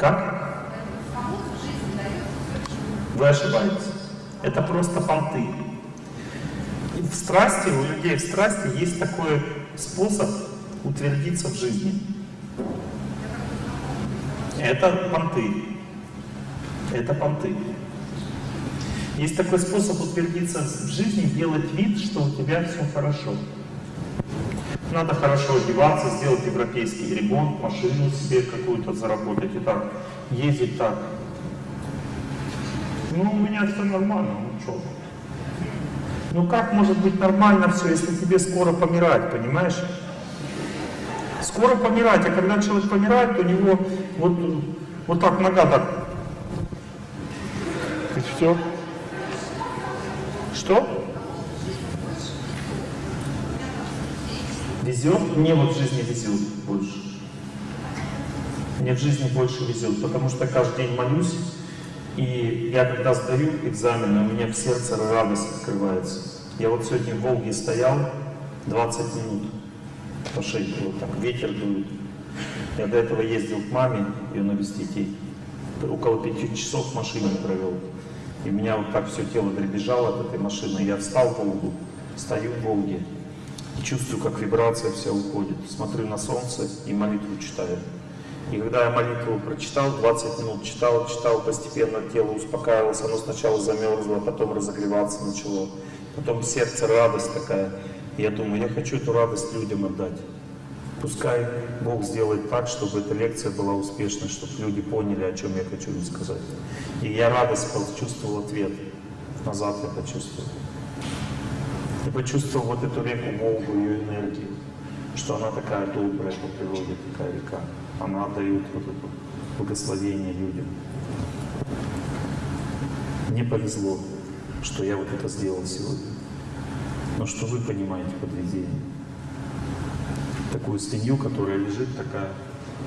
Как? Вы ошибаетесь. Это просто понты. И в страсти, у людей в страсти есть такой способ утвердиться в жизни. Это понты. Это понты. Есть такой способ утвердиться в жизни, делать вид, что у тебя все хорошо. Надо хорошо одеваться, сделать европейский ремонт, машину себе какую-то заработать и так, ездить так. Ну, у меня все нормально, ну что? Ну как может быть нормально все, если тебе скоро помирать, понимаешь? Скоро помирать, а когда человек помирает, у него вот, вот так нога так. И все. Что? Везет? Мне вот в жизни везет больше. Мне в жизни больше везет, потому что каждый день молюсь, и я когда сдаю экзамены, у меня в сердце радость открывается. Я вот сегодня в Волге стоял 20 минут по шейке, вот так, ветер дует. Я до этого ездил к маме, ее навестить, и около пяти часов в машине провел. И у меня вот так все тело дребезжало от этой машины. Я встал в Волгу, стою в Волге, и чувствую, как вибрация вся уходит. Смотрю на солнце и молитву читаю. И когда я молитву прочитал, 20 минут читал, читал, постепенно тело успокаивалось, оно сначала замерзло, потом разогреваться начало. Потом сердце радость такая. И я думаю, я хочу эту радость людям отдать. Пускай Бог сделает так, чтобы эта лекция была успешной, чтобы люди поняли, о чем я хочу им сказать. И я радость почувствовал ответ. Назад я почувствовал. И почувствовал вот эту реку Волгу, ее энергию, что она такая добрая по природе, такая река. Она дает вот это благословение людям. Мне повезло, что я вот это сделал сегодня. Но что вы понимаете под везением? Такую свинью, которая лежит такая.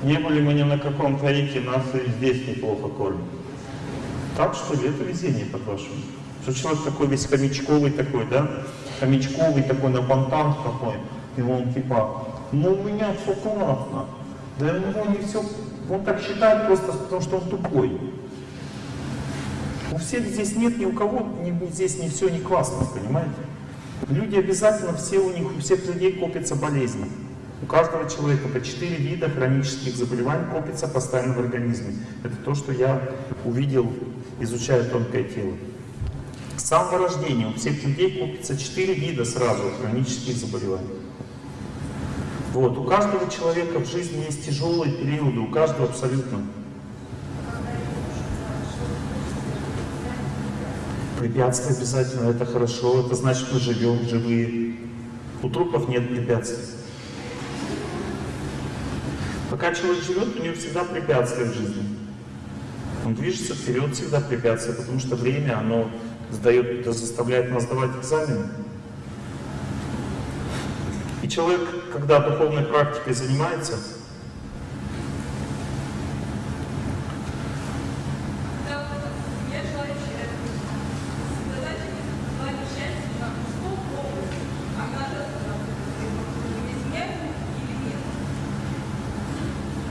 Не были мы ни на каком таике, нас и здесь неплохо кормят. Так что ли, это везение, по-вашему? Что человек такой весь хомячковый такой, да? Хомячковый такой, на бантан такой. И он типа, ну у меня все классно. Да у него не все, он так считает просто потому, что он тупой. У всех здесь нет ни у кого, ни, здесь не все не классно, понимаете? Люди обязательно, все у них, у всех людей копятся болезни. У каждого человека по четыре вида хронических заболеваний копится постоянно в организме. Это то, что я увидел, изучая тонкое тело. С самого рождения у всех людей копится четыре вида сразу хронических заболеваний. Вот. У каждого человека в жизни есть тяжелые периоды, у каждого абсолютно. Препятствия обязательно, это хорошо, это значит мы живем, живые. У трупов нет препятствий. Пока человек живет, у него всегда препятствия в жизни. Он движется вперед, всегда препятствия, потому что время, оно сдает, заставляет нас сдавать экзамены. И человек, когда духовной практикой занимается,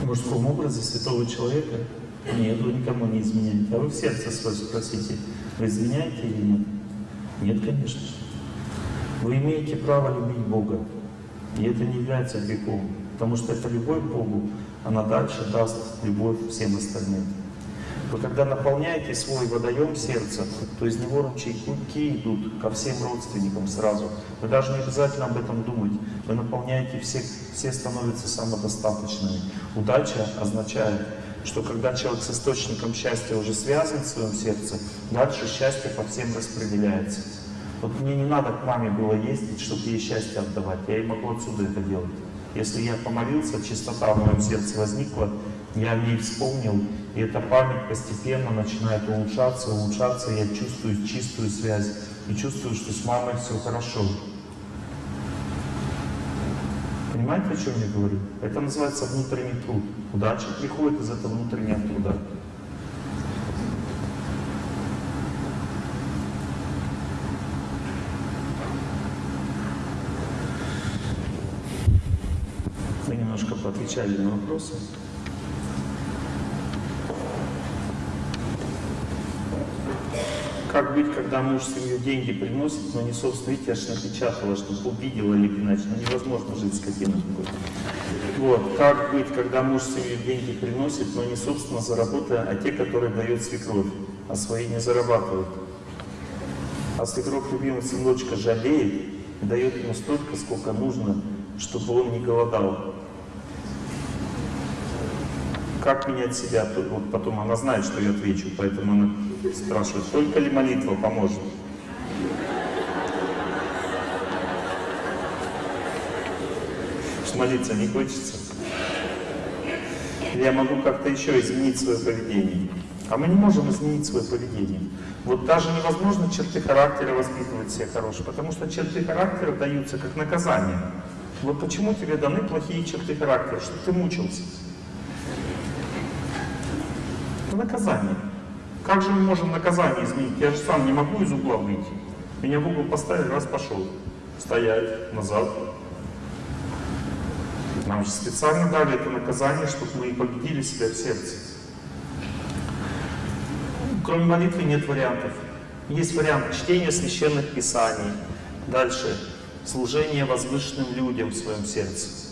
в мужском образе святого человека нет, вы никому не изменяете. А вы в сердце свое спросите, вы изменяете или нет? Нет, конечно. Вы имеете право любить Бога. И это не является грехом, потому что эта любовь к Богу, она дальше даст любовь всем остальным. Вы когда наполняете свой водоем сердца, то из него ручейки идут ко всем родственникам сразу. Вы даже не обязательно об этом думать. Вы наполняете всех, все становятся самодостаточными. Удача означает, что когда человек с источником счастья уже связан в своем сердце, дальше счастье по всем распределяется. Вот мне не надо к маме было ездить, чтобы ей счастье отдавать. Я и могу отсюда это делать. Если я помолился, чистота в моем сердце возникла, я о ней вспомнил, и эта память постепенно начинает улучшаться, улучшаться, я чувствую чистую связь, и чувствую, что с мамой все хорошо. Понимаете, о чем я говорю? Это называется внутренний труд. Удача приходит из этого внутреннего труда. Мы немножко поотвечали на вопросы. Как быть, когда муж семью деньги приносит, но не собственно, видите, аж напечатала, чтобы увидела или иначе, ну невозможно жить с каким-то Вот, как быть, когда муж семью деньги приносит, но не собственно заработая, а те, которые дает свекровь, а свои не зарабатывают. А свекровь любимого сыночка жалеет и дает ему столько, сколько нужно, чтобы он не голодал. Как менять себя? Вот потом она знает, что я отвечу, поэтому она спрашивает, только ли молитва поможет? Что молиться не хочется? Я могу как-то еще изменить свое поведение? А мы не можем изменить свое поведение. Вот даже невозможно черты характера воспитывать все хорошие, потому что черты характера даются как наказание. Вот почему тебе даны плохие черты характера, чтобы ты мучился. Наказание. Как же мы можем наказание изменить? Я же сам не могу из угла выйти. Меня в угол поставили, раз пошел. Стоять, назад. Нам же специально дали это наказание, чтобы мы победили себя в сердце. Кроме молитвы нет вариантов. Есть вариант чтения священных писаний. Дальше служение возвышенным людям в своем сердце.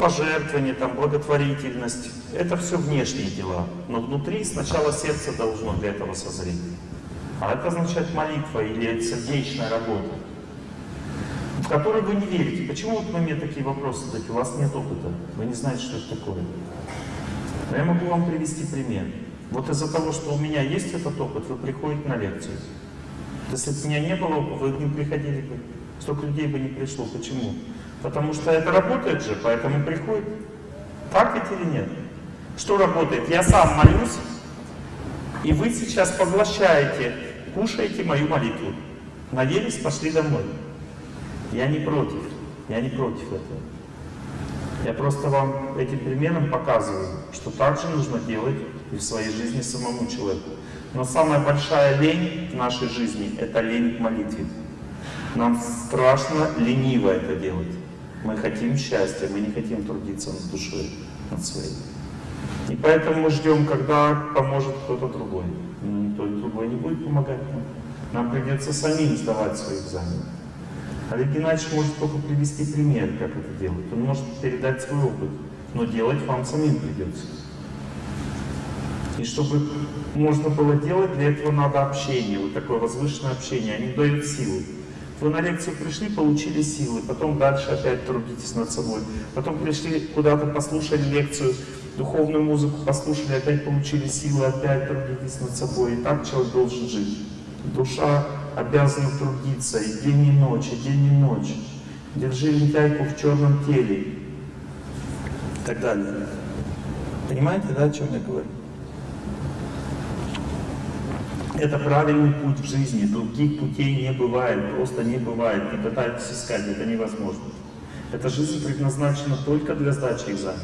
Пожертвование, там, благотворительность. Это все внешние дела. Но внутри сначала сердце должно для этого созреть. А это означает молитва или сердечная работа, в которой вы не верите. Почему вот вы мне такие вопросы задаете? У вас нет опыта, вы не знаете, что это такое. Но я могу вам привести пример. Вот из-за того, что у меня есть этот опыт, вы приходите на лекцию. Если бы у меня не было опыта, вы не приходили бы. Столько людей бы не пришло. Почему? Потому что это работает же, поэтому приходит. Так ведь или нет? Что работает? Я сам молюсь, и вы сейчас поглощаете, кушаете мою молитву. Наелись, пошли домой. Я не против. Я не против этого. Я просто вам этим примером показываю, что так же нужно делать и в своей жизни самому человеку. Но самая большая лень в нашей жизни — это лень к молитве. Нам страшно лениво это делать. Мы хотим счастья, мы не хотим трудиться над душой, над своей. И поэтому мы ждем, когда поможет кто-то другой. Но никто другой не будет помогать нам. Нам придется самим сдавать свои экзамены. Олег Геннадьевич может только привести пример, как это делать. Он может передать свой опыт, но делать вам самим придется. И чтобы можно было делать, для этого надо общение, вот такое возвышенное общение. Они дают силы. Вы на лекцию пришли, получили силы, потом дальше опять трудитесь над собой. Потом пришли куда-то, послушали лекцию, духовную музыку послушали, опять получили силы, опять трудитесь над собой. И так человек должен жить. Душа обязана трудиться и день и ночь, и день и ночь. Держи лентяйку в черном теле. И так далее. Понимаете, да, о чем я говорю? Это правильный путь в жизни. Других путей не бывает, просто не бывает. Не пытайтесь искать, это невозможно. Эта жизнь предназначена только для сдачи экзамена.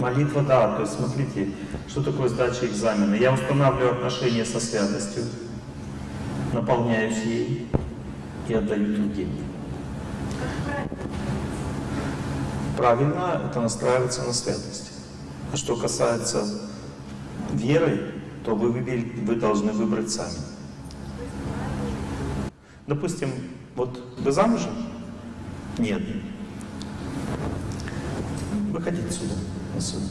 Молитва, да, то есть смотрите, что такое сдача экзамена. Я устанавливаю отношения со святостью, наполняюсь ей и отдаю другим. Правильно это настраиваться на святость. А что касается веры, то вы, выбери, вы должны выбрать сами. Допустим, вот вы замужем? Нет. Выходите сюда, на суд.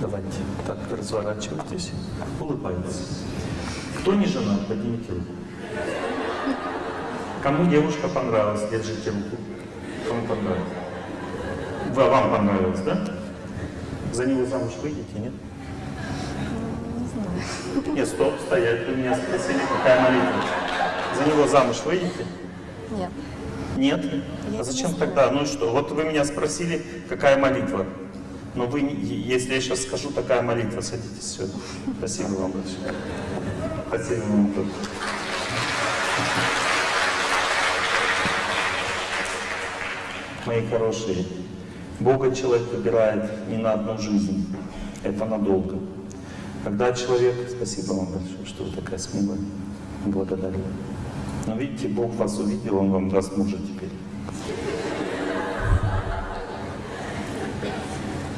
Давайте так разворачивайтесь, улыбайтесь. Кто не женат, поднимите руку. Кому девушка понравилась, держите руку. Кому понравилось? Вам понравилось, да? За него замуж выйдете, нет? Не знаю. Нет, стоп, стоять. Вы меня спросили, какая молитва. За него замуж выйдете? Нет. Нет? А зачем тогда? Ну и что? Вот вы меня спросили, какая молитва. Но вы, если я сейчас скажу, такая молитва, садитесь сюда. Спасибо вам большое. Спасибо вам тоже. Мои хорошие, Бога человек выбирает не на одну жизнь, это надолго. Когда человек, спасибо вам большое, что вы такая смелая. благодарю. Но видите, Бог вас увидел, Он вам даст мужа теперь.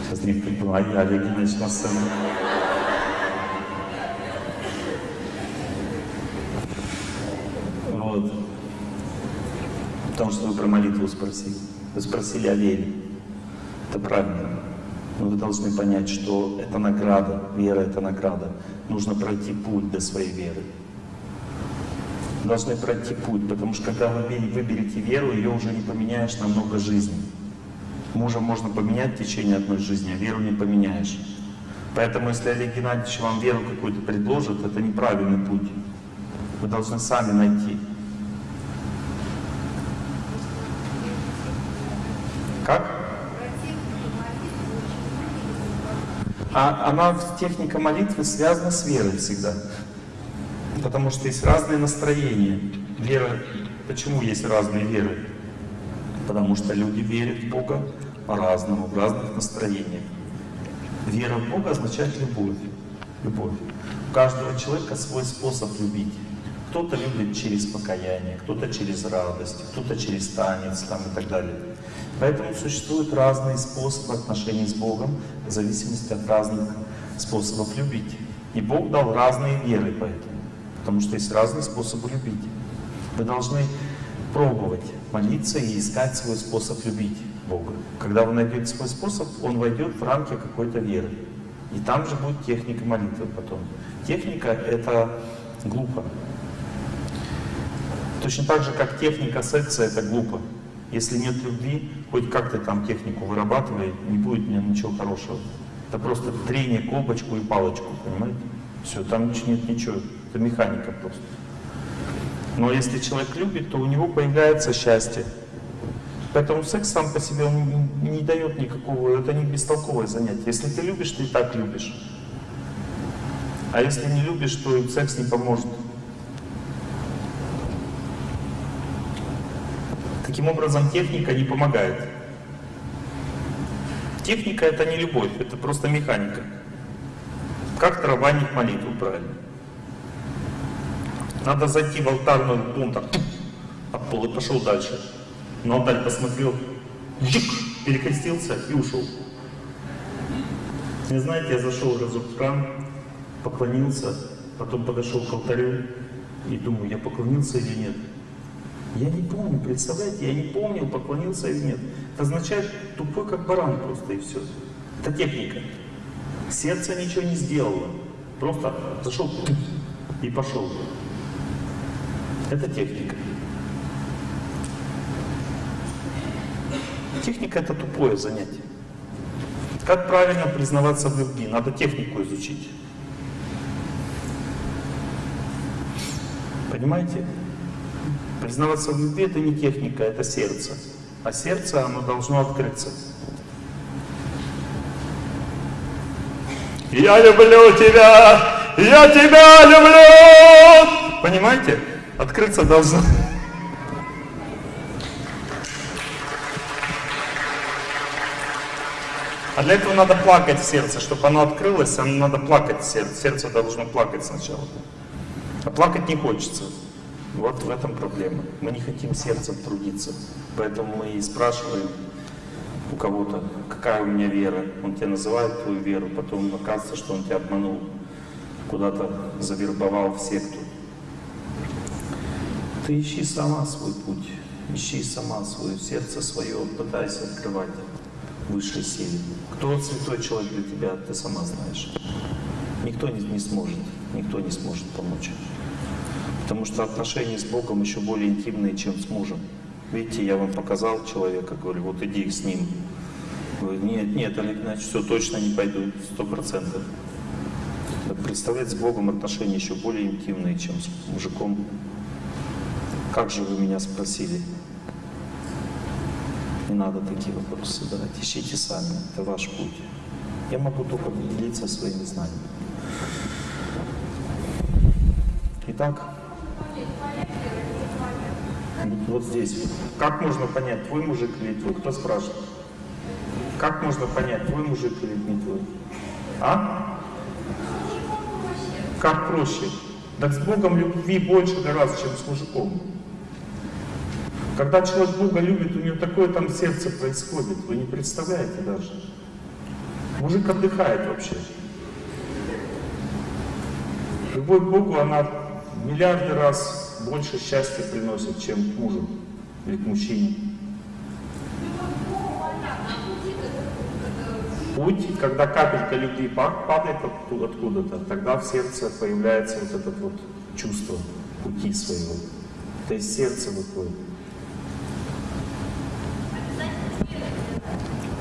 Сейчас не понимаю, а я Олег Геннадьевич на сцену. Вот. Потому что вы про молитву спросили. Вы спросили о вере. Это правильно. Но вы должны понять, что это награда, вера — это награда. Нужно пройти путь до своей веры. Должны пройти путь, потому что когда вы выберете веру, ее уже не поменяешь на много жизней. Мужа можно поменять в течение одной жизни, а веру не поменяешь. Поэтому если Олег Геннадьевич вам веру какую-то предложит, это неправильный путь. Вы должны сами найти. Как? А она, техника молитвы связана с верой всегда. Потому что есть разные настроения. Вера, почему есть разные веры? Потому что люди верят в Бога по-разному, в разных настроениях. Вера в Бога означает любовь. Любовь. У каждого человека свой способ любить. Кто-то любит через покаяние, кто-то через радость, кто-то через танец там, и так далее. Поэтому существуют разные способы отношений с Богом в зависимости от разных способов любить. И Бог дал разные веры поэтому, потому что есть разные способы любить. Вы должны пробовать молиться и искать свой способ любить Бога. Когда вы найдете свой способ, он войдет в рамки какой-то веры. И там же будет техника молитвы потом. Техника — это глупо. Точно так же, как техника секса — это глупо. Если нет любви, хоть как ты там технику вырабатывай, не будет ничего хорошего. Это просто трение колбочку и палочку, понимаете? Все, там нет ничего, это механика просто. Но если человек любит, то у него появляется счастье. Поэтому секс сам по себе он не дает никакого, это не бестолковое занятие. Если ты любишь, ты и так любишь. А если не любишь, то секс не поможет. Таким образом, техника не помогает. Техника — это не любовь, это просто механика. Как тарабанить молитву правильно? Надо зайти в алтарную пункт, об пол и пошел дальше. На алтарь посмотрел, перекрестился и ушел. Не знаете, я зашел разок в храм, поклонился, потом подошел к алтарю и думаю, я поклонился или нет. Я не помню, представляете, я не помнил, поклонился или нет. Это означает тупой как баран просто и все. Это техника. Сердце ничего не сделало. Просто зашел и пошел. Это техника. Техника это тупое занятие. Как правильно признаваться в любви? Надо технику изучить. Понимаете? Признаваться в любви — это не техника, это сердце. А сердце, оно должно открыться. Я люблю тебя! Я тебя люблю! Понимаете? Открыться должно. А для этого надо плакать в сердце, чтобы оно открылось, оно надо плакать сердце. Сердце должно плакать сначала. А плакать не хочется. Вот в этом проблема. Мы не хотим сердцем трудиться. Поэтому мы и спрашиваем у кого-то, какая у меня вера. Он тебе называет твою веру, потом оказывается, что он тебя обманул, куда-то завербовал в секту. Ты ищи сама свой путь, ищи сама свое сердце свое, пытайся открывать высшей силе. Кто святой человек для тебя, ты сама знаешь. Никто не, не сможет, никто не сможет помочь. Потому что отношения с Богом еще более интимные, чем с мужем. Видите, я вам показал человека, говорю, вот иди с ним. Говорю, нет, нет, Олег Игнатьевич, все, точно не пойду, сто процентов. Представлять с Богом отношения еще более интимные, чем с мужиком. Как же вы меня спросили? Не надо такие вопросы задавать, ищите сами, это ваш путь. Я могу только делиться своими знаниями. Итак, вот здесь. Как можно понять, твой мужик или твой? Кто спрашивает? Как можно понять, твой мужик или не твой? А? Как проще? Так с Богом любви больше гораздо, чем с мужиком. Когда человек Бога любит, у него такое там сердце происходит, вы не представляете даже. Мужик отдыхает вообще. Любовь к Богу, она миллиарды раз больше счастья приносит, чем к мужу или к мужчине. Путь, когда капелька любви падает откуда-то, тогда в сердце появляется вот это вот чувство пути своего. То есть сердце выходит.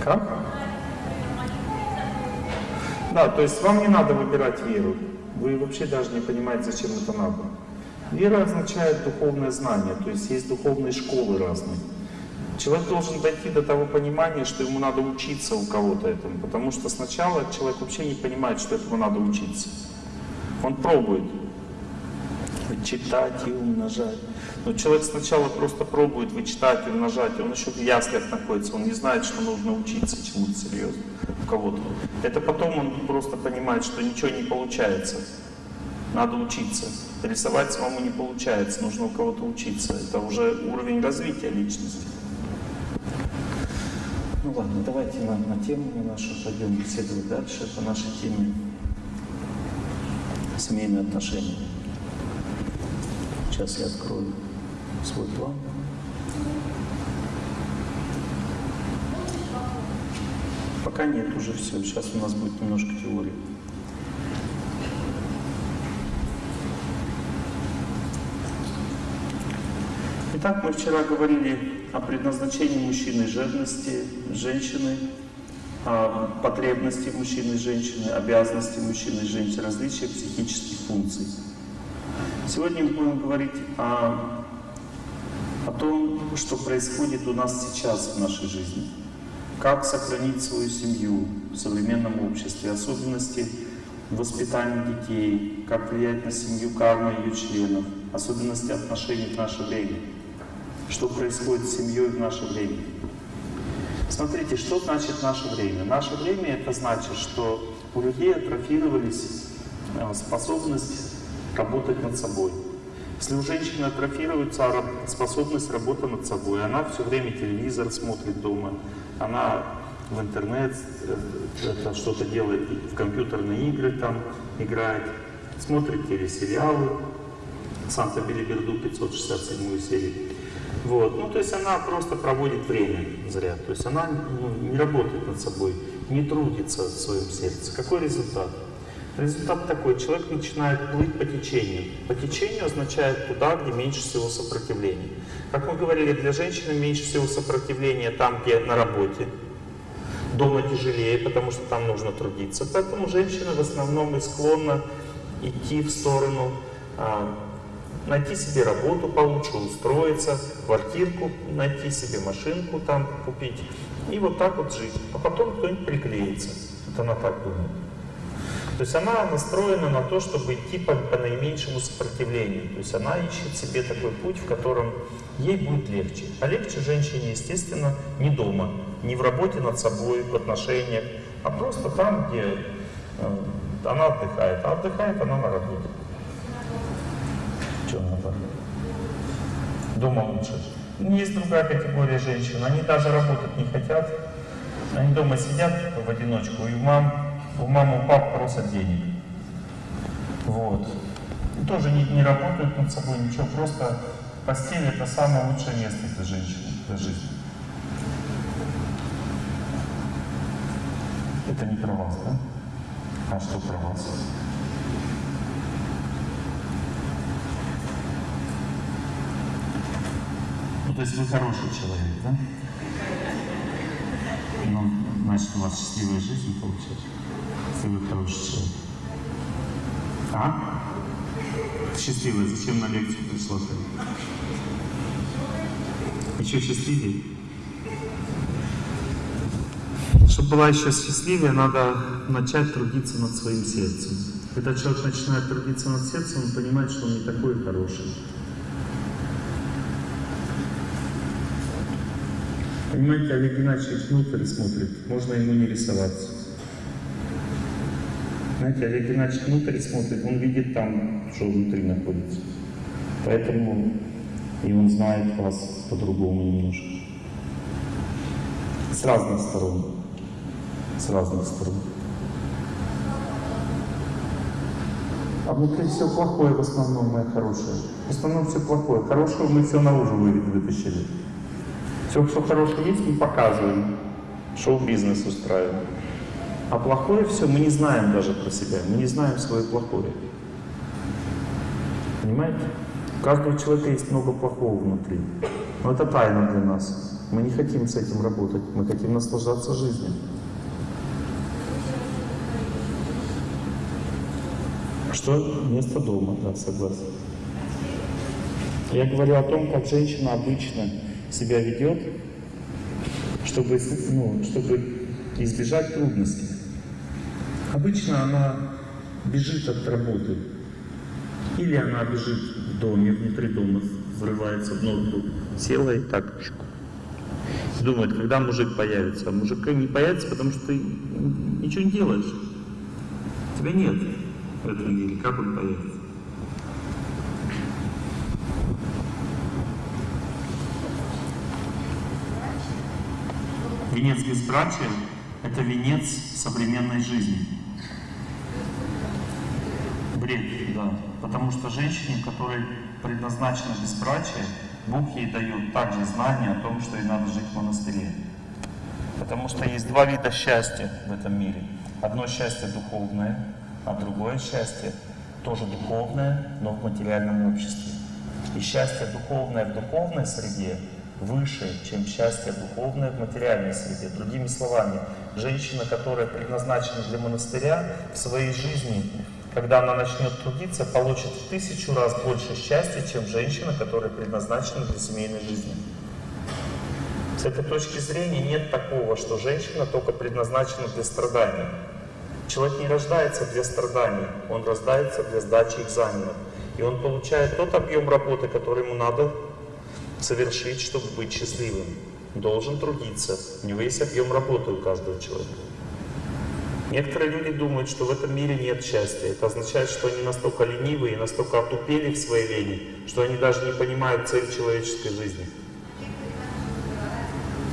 Как? Да, то есть вам не надо выбирать веру. Вы вообще даже не понимаете, зачем это надо. Вера означает духовное знание, то есть есть духовные школы разные. Человек должен дойти до того понимания, что ему надо учиться у кого-то этому, потому что сначала человек вообще не понимает, что этому надо учиться. Он пробует вычитать и умножать. Но человек сначала просто пробует вычитать и умножать, он еще в яслях находится, он не знает, что нужно учиться чему-то серьезно у кого-то. Это потом он просто понимает, что ничего не получается. Надо учиться. Рисовать самому не получается, нужно у кого-то учиться. Это уже уровень развития личности. Ну ладно, давайте на, на тему нашу пойдем беседовать дальше по нашей теме семейные отношения. Сейчас я открою свой план. Пока нет, уже все. Сейчас у нас будет немножко теории. Итак, мы вчера говорили о предназначении мужчины жадности, женщины, о потребности мужчины и женщины, обязанности мужчины и женщины, различия психических функций. Сегодня мы будем говорить о, о том, что происходит у нас сейчас в нашей жизни. Как сохранить свою семью в современном обществе, особенности воспитания детей, как влиять на семью карма ее членов, особенности отношений в наше время что происходит с семьей в наше время. Смотрите, что значит наше время? Наше время это значит, что у людей атрофировались э, способность работать над собой. Если у женщины атрофируется способность работы над собой, она все время телевизор смотрит дома, она в интернет э, что-то делает, в компьютерные игры там играет, смотрит телесериалы, Санта-Билиберду 567 серию. Вот. Ну, то есть она просто проводит время зря. То есть она ну, не работает над собой, не трудится в своем сердце. Какой результат? Результат такой, человек начинает плыть по течению. По течению означает туда, где меньше всего сопротивления. Как мы говорили, для женщины меньше всего сопротивления там, где на работе. Дома тяжелее, потому что там нужно трудиться. Поэтому женщина в основном и склонна идти в сторону а, найти себе работу получше, устроиться, квартирку найти себе, машинку там купить. И вот так вот жить. А потом кто-нибудь приклеится. Это она так думает. То есть она настроена на то, чтобы идти по, по наименьшему сопротивлению. То есть она ищет себе такой путь, в котором ей будет легче. А легче женщине, естественно, не дома, не в работе над собой, в отношениях, а просто там, где э, она отдыхает. А отдыхает она на работе. Что надо? Дома лучше. Есть другая категория женщин, они даже работать не хотят. Они дома сидят в одиночку, и мам, у мамы, у пап просят денег. Вот. И тоже не, не работают над собой, ничего, просто постель это самое лучшее место для женщины, для жизни. Это не про вас, да? А что про вас? То есть вы хороший человек, да? Ну, значит, у вас счастливая жизнь получается, если вы хороший человек. А? Счастливая, зачем на лекцию пришла? Еще счастливее? Чтобы была еще счастливее, надо начать трудиться над своим сердцем. Когда человек начинает трудиться над сердцем, он понимает, что он не такой хороший. Понимаете, Олег Геннадьевич внутрь смотрит, можно ему не рисоваться. Знаете, Олег Геннадьевич внутрь смотрит, он видит там, что внутри находится. Поэтому и он знает вас по-другому немножко. С разных сторон. С разных сторон. А внутри все плохое в основном, мое хорошее. В основном все плохое. Хорошего мы все наружу вытащили. Все, что хорошее есть, мы показываем. Шоу-бизнес устраиваем. А плохое все мы не знаем даже про себя. Мы не знаем свое плохое. Понимаете? У каждого человека есть много плохого внутри. Но это тайна для нас. Мы не хотим с этим работать. Мы хотим наслаждаться жизнью. Что? Место дома, да, согласен. Я говорю о том, как женщина обычно себя ведет, чтобы, ну, чтобы избежать трудностей. Обычно она бежит от работы. Или она бежит в доме, внутри дома, взрывается в норку, села и так думает, когда мужик появится. А мужик не появится, потому что ты ничего не делаешь. Тебя нет в этом мире. Как он появится? Венец безбрачия – это венец современной жизни. Бред, да. Потому что женщине, которой предназначено безбрачие, Бог ей дает также знание о том, что ей надо жить в монастыре. Потому что есть два вида счастья в этом мире. Одно счастье духовное, а другое счастье тоже духовное, но в материальном обществе. И счастье духовное в духовной среде выше, чем счастье духовное в материальной среде. Другими словами, женщина, которая предназначена для монастыря, в своей жизни, когда она начнет трудиться, получит в тысячу раз больше счастья, чем женщина, которая предназначена для семейной жизни. С этой точки зрения нет такого, что женщина только предназначена для страдания. Человек не рождается для страданий, он рождается для сдачи экзаменов. И он получает тот объем работы, который ему надо совершить, чтобы быть счастливым. Должен трудиться. У него есть объем работы у каждого человека. Некоторые люди думают, что в этом мире нет счастья. Это означает, что они настолько ленивые и настолько отупели в своей лени, что они даже не понимают цель человеческой жизни.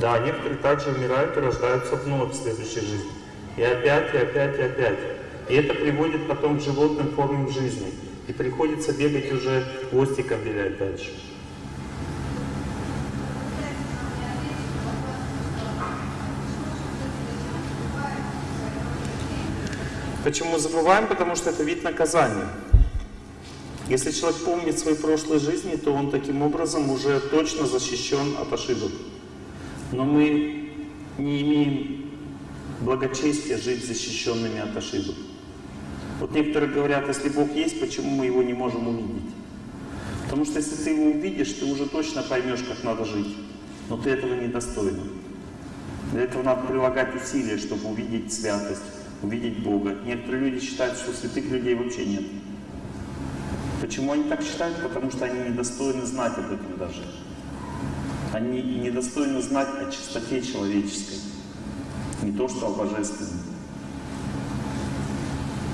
Да, некоторые также умирают и рождаются вновь в следующей жизни. И опять, и опять, и опять. И это приводит потом к животным формам жизни. И приходится бегать уже хвостиком вилять дальше. Почему забываем? Потому что это вид наказания. Если человек помнит свои прошлые жизни, то он таким образом уже точно защищен от ошибок. Но мы не имеем благочестия жить защищенными от ошибок. Вот некоторые говорят, если Бог есть, почему мы его не можем увидеть? Потому что если ты его увидишь, ты уже точно поймешь, как надо жить. Но ты этого не достойна. Для этого надо прилагать усилия, чтобы увидеть святость увидеть Бога. Некоторые люди считают, что святых людей вообще нет. Почему они так считают? Потому что они недостойны знать об этом даже. Они недостойны знать о чистоте человеческой. Не то, что о божественном.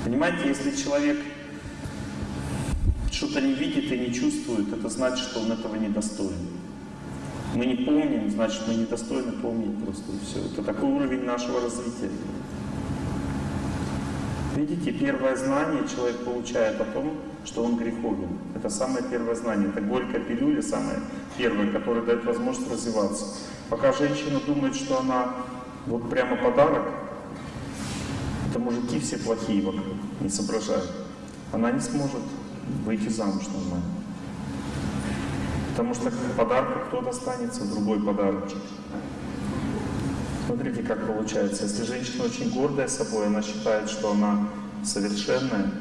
Понимаете, если человек что-то не видит и не чувствует, это значит, что он этого недостоин. Мы не помним, значит, мы недостойны помнить просто и все. Это такой уровень нашего развития. Видите, первое знание человек получает о том, что он греховен. Это самое первое знание. Это горькая пилюля, самое первое, которое дает возможность развиваться. Пока женщина думает, что она вот прямо подарок, это мужики все плохие вокруг, не соображают. Она не сможет выйти замуж нормально. Потому что подарку кто достанется, другой подарочек. Смотрите, как получается. Если женщина очень гордая собой, она считает, что она совершенная,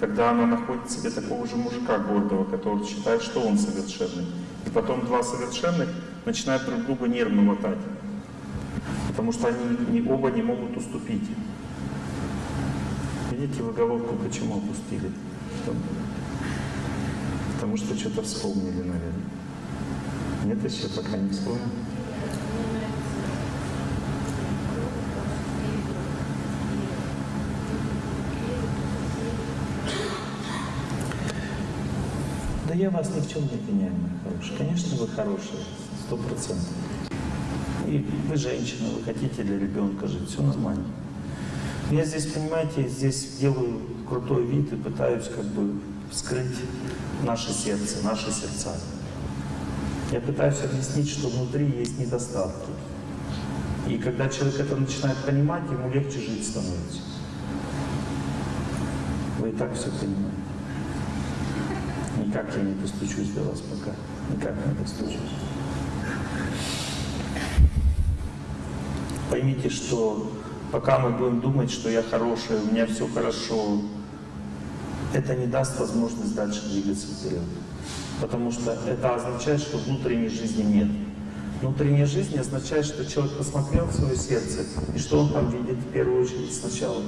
тогда она находит себе такого же мужика гордого, который считает, что он совершенный. И потом два совершенных начинают друг друга нервно мотать. Потому что они не, оба не могут уступить. Видите, вы головку почему опустили? Потому что что-то вспомнили, наверное. Нет, еще пока не вспомнил. Я вас ни в чем не обвиняю, мои хорошие. Конечно, вы хорошие, сто процентов. И вы женщина, вы хотите для ребенка жить, все нормально. Я здесь, понимаете, здесь делаю крутой вид и пытаюсь как бы вскрыть наше сердце, наши сердца. Я пытаюсь объяснить, что внутри есть недостатки. И когда человек это начинает понимать, ему легче жить становится. Вы и так все понимаете. Никак я не достучусь до вас пока. Никак не достучусь. Поймите, что пока мы будем думать, что я хороший, у меня все хорошо, это не даст возможность дальше двигаться вперед. Потому что это означает, что внутренней жизни нет. Внутренняя жизнь означает, что человек посмотрел в свое сердце, и что он там видит в первую очередь сначала.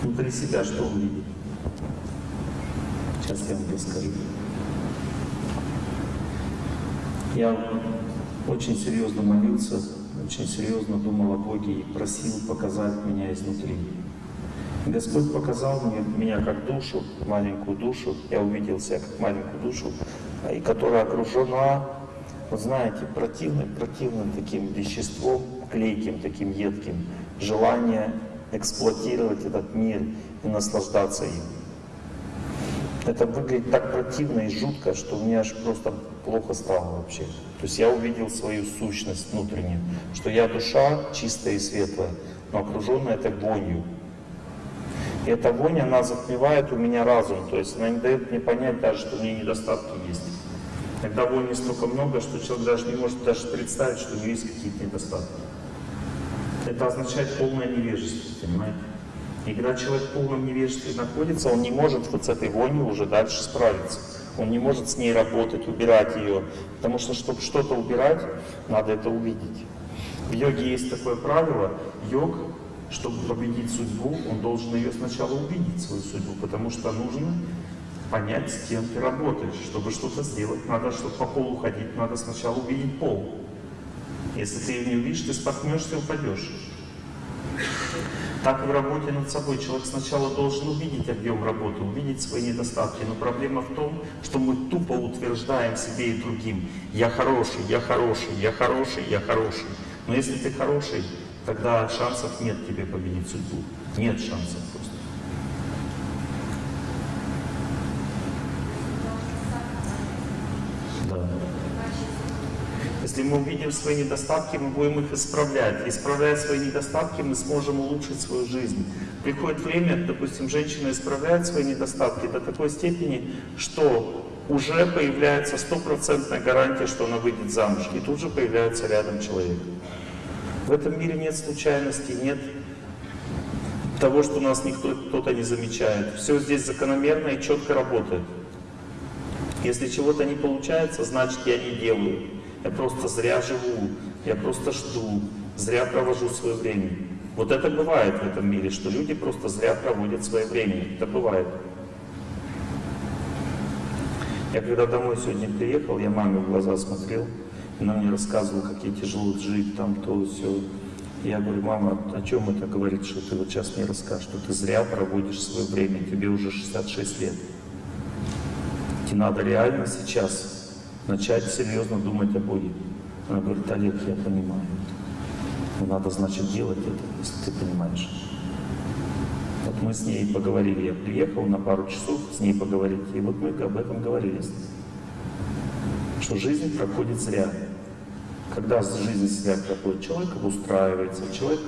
Внутри себя что он видит. Сейчас я вам расскажу. Я очень серьезно молился, очень серьезно думал о Боге и просил показать меня изнутри. Господь показал мне меня как душу, маленькую душу, я увидел себя как маленькую душу, и которая окружена, вот знаете, противным, противным таким веществом, клейким, таким едким, желание эксплуатировать этот мир и наслаждаться им. Это выглядит так противно и жутко, что мне аж просто плохо стало вообще. То есть я увидел свою сущность внутреннюю, что я душа чистая и светлая, но окруженная этой вонью. И эта вонь, она затмевает у меня разум, то есть она не дает мне понять даже, что у меня недостатки есть. Когда вони столько много, что человек даже не может даже представить, что у него есть какие-то недостатки. Это означает полное невежество, понимаете? И когда человек в полном невежестве находится, он не может вот с этой вонью уже дальше справиться. Он не может с ней работать, убирать ее. Потому что, чтобы что-то убирать, надо это увидеть. В йоге есть такое правило. Йог, чтобы победить судьбу, он должен ее сначала увидеть, свою судьбу. Потому что нужно понять, с кем ты работаешь. Чтобы что-то сделать, надо, чтобы по полу ходить, надо сначала увидеть пол. Если ты ее не увидишь, ты споткнешься и упадешь. Так и в работе над собой. Человек сначала должен увидеть объем работы, увидеть свои недостатки. Но проблема в том, что мы тупо утверждаем себе и другим, я хороший, я хороший, я хороший, я хороший. Но если ты хороший, тогда шансов нет тебе победить судьбу. Нет шансов просто. Да. Если мы увидим свои недостатки, мы будем их исправлять. Исправляя свои недостатки, мы сможем улучшить свою жизнь. Приходит время, допустим, женщина исправляет свои недостатки до такой степени, что уже появляется стопроцентная гарантия, что она выйдет замуж. И тут же появляется рядом человек. В этом мире нет случайностей, нет того, что нас никто кто-то не замечает. Все здесь закономерно и четко работает. Если чего-то не получается, значит я не делаю. Я просто зря живу, я просто жду, зря провожу свое время. Вот это бывает в этом мире, что люди просто зря проводят свое время. Это бывает. Я когда домой сегодня приехал, я маме в глаза смотрел, она мне рассказывала, как ей тяжело жить, там то, все. Я говорю, мама, о чем это говорит, что ты вот сейчас мне расскажешь, что ты зря проводишь свое время, тебе уже 66 лет. Тебе надо реально сейчас начать серьезно думать о Боге. Она говорит, Олег, я понимаю. Но надо, значит, делать это, если ты понимаешь. Вот мы с ней поговорили, я приехал на пару часов с ней поговорить, и вот мы об этом говорили. Что жизнь проходит зря. Когда жизнь зря проходит, человек обустраивается, человек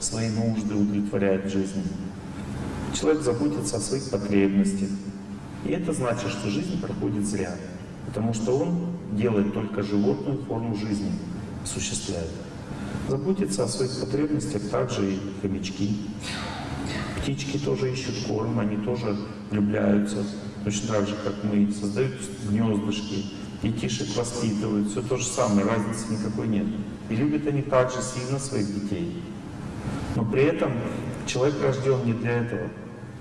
свои нужды удовлетворяет в жизни. Человек заботится о своих потребностях. И это значит, что жизнь проходит зря. Потому что он делает только животную форму жизни, осуществляет. Заботится о своих потребностях также и хомячки. Птички тоже ищут корм, они тоже влюбляются, точно так же, как мы, создают гнездышки, детишек воспитывают, все то же самое, разницы никакой нет. И любят они также сильно своих детей. Но при этом человек рожден не для этого.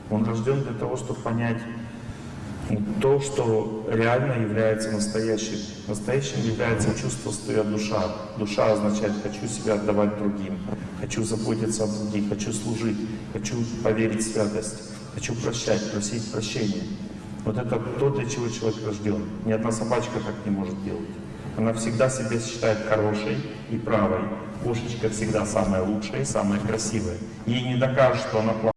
Он рожден для того, чтобы понять то, что реально является настоящим. Настоящим является чувство, я душа. Душа означает «хочу себя отдавать другим», «хочу заботиться о других», «хочу служить», «хочу поверить в святость», «хочу прощать», «просить прощения». Вот это то, для чего человек рожден. Ни одна собачка так не может делать. Она всегда себя считает хорошей и правой. Кошечка всегда самая лучшая и самая красивая. Ей не докажешь, что она плохая.